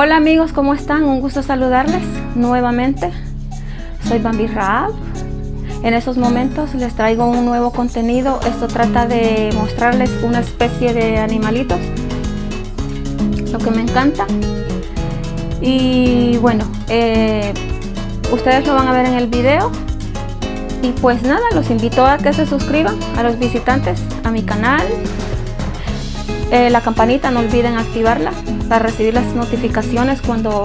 Hola amigos, ¿cómo están? Un gusto saludarles nuevamente. Soy Bambi Raab. En esos momentos les traigo un nuevo contenido. Esto trata de mostrarles una especie de animalitos. Lo que me encanta. Y bueno, eh, ustedes lo van a ver en el video. Y pues nada, los invito a que se suscriban a los visitantes a mi canal. Eh, la campanita no olviden activarla para recibir las notificaciones cuando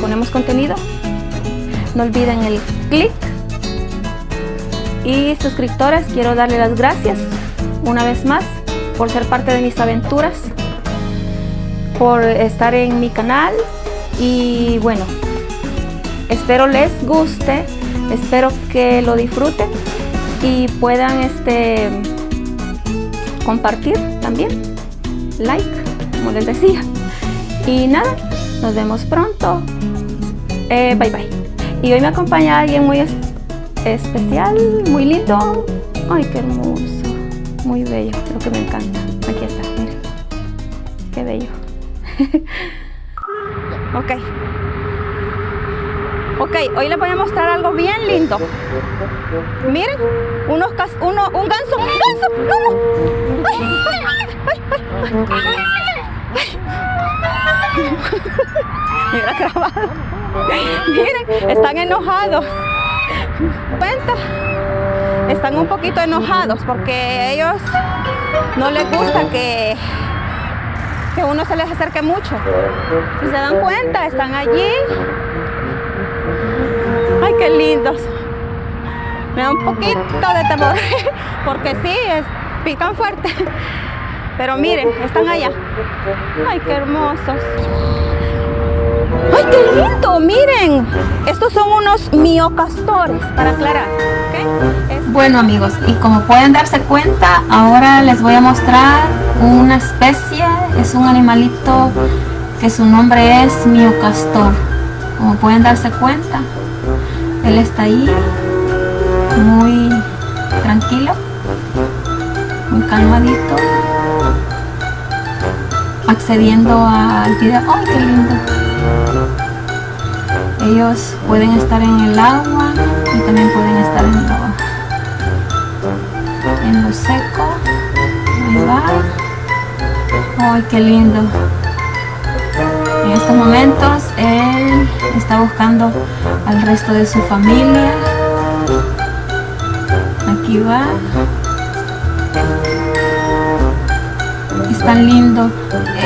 ponemos contenido. No olviden el clic. Y suscriptores, quiero darle las gracias una vez más por ser parte de mis aventuras, por estar en mi canal y bueno, espero les guste, espero que lo disfruten y puedan este compartir también, like, como les decía. Y nada, nos vemos pronto. Eh, bye bye. Y hoy me acompaña alguien muy especial, muy lindo. Ay, qué hermoso. Muy bello, lo que me encanta. Aquí está, miren. Qué bello. ok. Ok, hoy les voy a mostrar algo bien lindo. Miren, unos uno, un ganso, un ganso, no. Ay. Miren, están enojados. Cuenta. Están un poquito enojados porque ellos no les gusta que, que uno se les acerque mucho. Si se dan cuenta, están allí. Ay, qué lindos. Me da un poquito de temor porque sí, es, pican fuerte. Pero miren, están allá. Ay, qué hermosos. ¡Ay, qué lindo! Miren, estos son unos miocastores, para aclarar. Bueno amigos, y como pueden darse cuenta, ahora les voy a mostrar una especie, es un animalito que su nombre es miocastor. Como pueden darse cuenta, él está ahí, muy tranquilo, muy calmadito accediendo al video. ¡Ay, qué lindo! Ellos pueden estar en el agua y también pueden estar en lo, en lo seco. Ahí va. ¡Ay, qué lindo! En estos momentos él está buscando al resto de su familia. Aquí va. Tan lindo.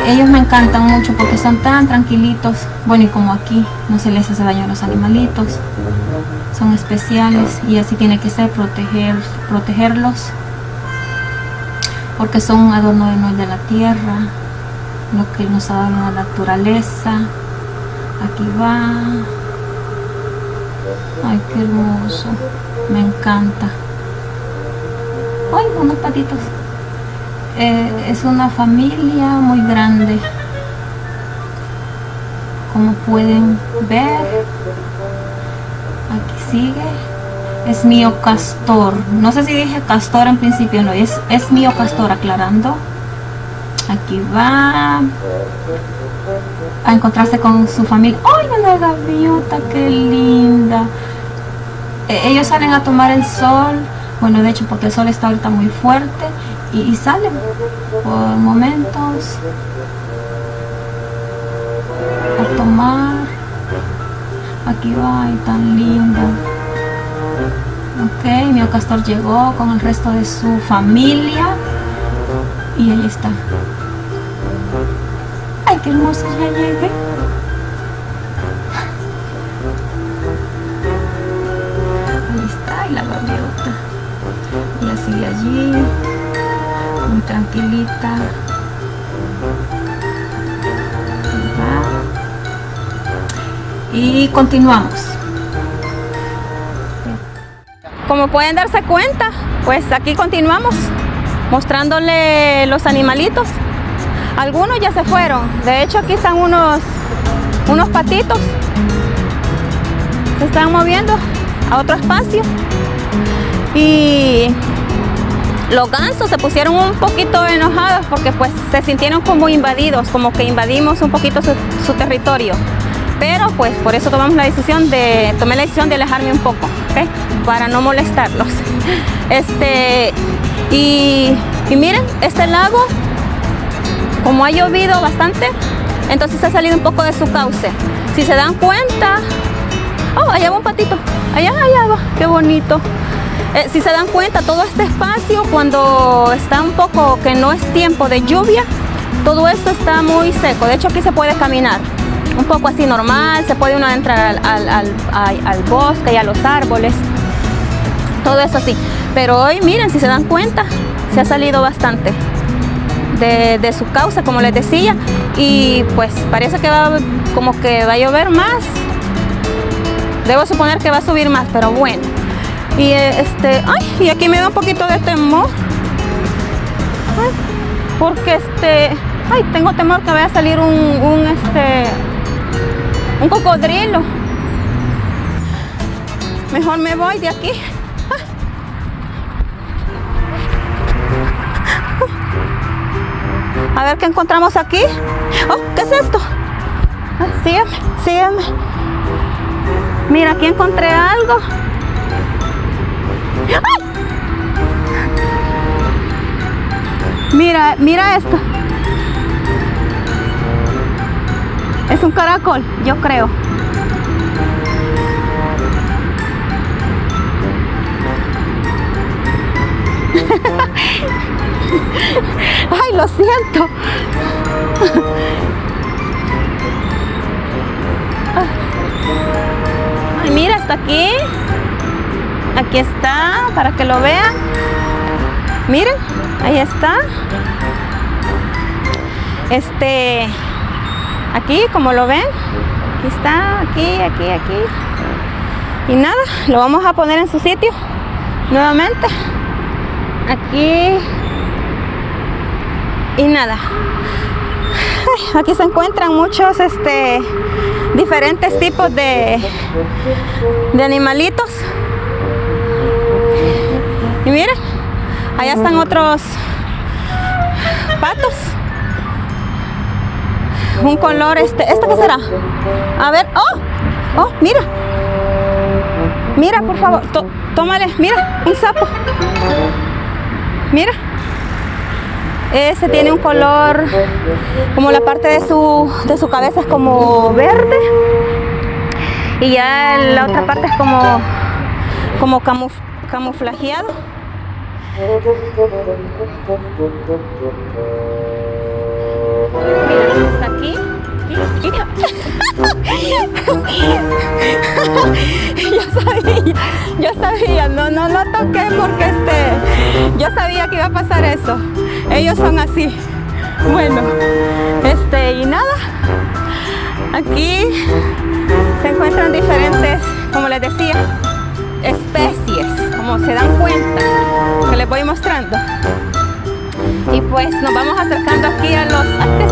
Ellos me encantan mucho porque son tan tranquilitos. Bueno y como aquí no se les hace daño a los animalitos son especiales y así tiene que ser proteger protegerlos porque son un adorno de, de la tierra lo que nos ha dado la naturaleza. Aquí va. Ay qué hermoso. Me encanta. Ay unos patitos. Eh, es una familia muy grande. Como pueden ver aquí sigue. Es mío castor no sé si dije castor en principio no es, es mío castor aclarando aquí va. A encontrarse con su familia. ¡ay una gaviota qué linda! Eh, ellos salen a tomar el sol. Bueno de hecho porque el sol está ahorita muy fuerte y, salen por momentos a tomar. Aquí va y tan lindo ok mi castor llegó con el resto de su familia y ahí está ay qué hermoso ya llegué ahí está y la gaviota. Y así allí muy tranquilita. Y continuamos. Como pueden darse cuenta pues aquí continuamos mostrándole los animalitos algunos ya se fueron de hecho aquí están unos unos patitos se están moviendo a otro espacio y los gansos se pusieron un poquito enojados porque pues se sintieron como invadidos, como que invadimos un poquito su, su territorio. Pero pues por eso tomamos la decisión de, tomé la decisión de alejarme un poco, ¿ok? Para no molestarlos. Este, y, y miren, este lago, como ha llovido bastante, entonces ha salido un poco de su cauce. Si se dan cuenta, oh, allá va un patito, allá, allá va, qué bonito. Eh, si se dan cuenta, todo este espacio, cuando está un poco que no es tiempo de lluvia, todo esto está muy seco. De hecho, aquí se puede caminar un poco así normal, se puede uno entrar al, al, bosque y a los árboles, todo eso así. Pero hoy, miren, si se dan cuenta, se ha salido bastante de, de su causa, como les decía, y pues parece que va como que va a llover más. Debo suponer que va a subir más, pero bueno. Y este, ay, y aquí me da un poquito de temor. Porque este, ay, tengo temor que vaya a salir un, un este, un cocodrilo. Mejor me voy de aquí. A ver qué encontramos aquí. Oh, ¿qué es esto? Ah, sígueme, sígueme. Mira, aquí encontré algo. Mira, mira esto. Es un caracol, yo creo. Ay, lo siento. Ay, mira, está aquí. Aquí está, para que lo vean. Miren, ahí está. Este, aquí, como lo ven, aquí está, aquí, aquí, aquí. Y nada, lo vamos a poner en su sitio nuevamente. Aquí. Y nada. Aquí se encuentran muchos este, diferentes tipos de, de animalitos. Y miren, allá están otros patos. Un color, este, ¿este qué será? A ver, oh, oh, mira. Mira, por favor, tó- tómale, mira, un sapo. Mira. Ese tiene un color, como la parte de su, de su cabeza es como verde. Y ya la otra parte es como, como camuf- camuflajeado. Mira, aquí. Yo sabía, yo sabía, no, no lo toqué porque este, yo sabía que iba a pasar eso. Ellos son así. Bueno, este, y nada, aquí se encuentran diferentes, como les decía, especies, como se dan cuenta, que les voy mostrando. Y pues nos vamos acercando aquí a los... ¿Qué?